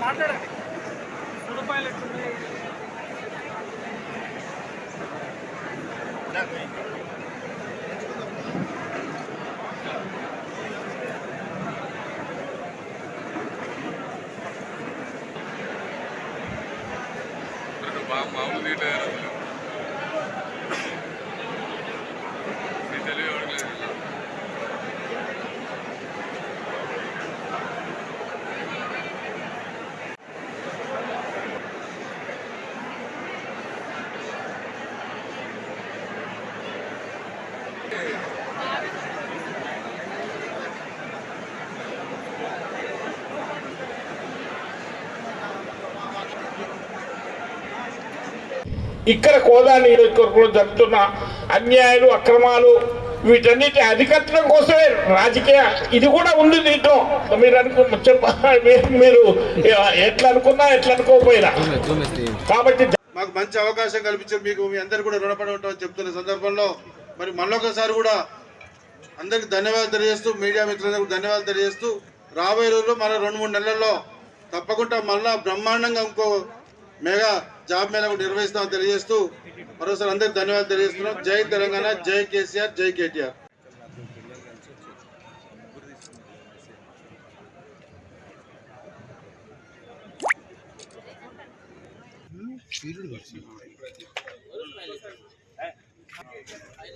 మాట్లాడండి రూపాయలు ఎట్లున్నాయి రెండు మా మామూలు ఇక్కడ కోదా నియోజకవర్గంలో జరుగుతున్న అన్యాయాలు అక్రమాలు వీటన్నిటి అధికట్టడం కోసమే రాజకీయ ఇది కూడా ఉంది దీంట్లో. మీరు అనుకు చెప్ప మీరు- మీరు ఎట్లా అనుకున్నా ఎట్లా అనుకోకపోయినా. కాబట్టి మాకు మంచి అవకాశం కల్పించారు మీకు మీ అందరు కూడా రుణపడి ఉంటామని చెప్తున్న సందర్భంలో మరి మళ్ళొకసారి కూడా అందరికి ధన్యవాదాలు తెలియజేస్తూ మీడియా మిత్రులందరికి ధన్యవాదాలు తెలియజేస్తూ రాబోయే రోజుల్లో మళ్ళీ రెండు మూడు నెలల్లో తప్పకుండా మళ్ళా బ్రహ్మాండంగా ఇంకో మెగా జాబ్ మేళ నిర్వహిస్తామని తెలియజేస్తూ మరోసారి అందరికి ధన్యవాదాలు తెలియజేస్తున్నాం. జై తెలంగాణ జై కేసీఆర్ జై కేటీఆర్. Hmm?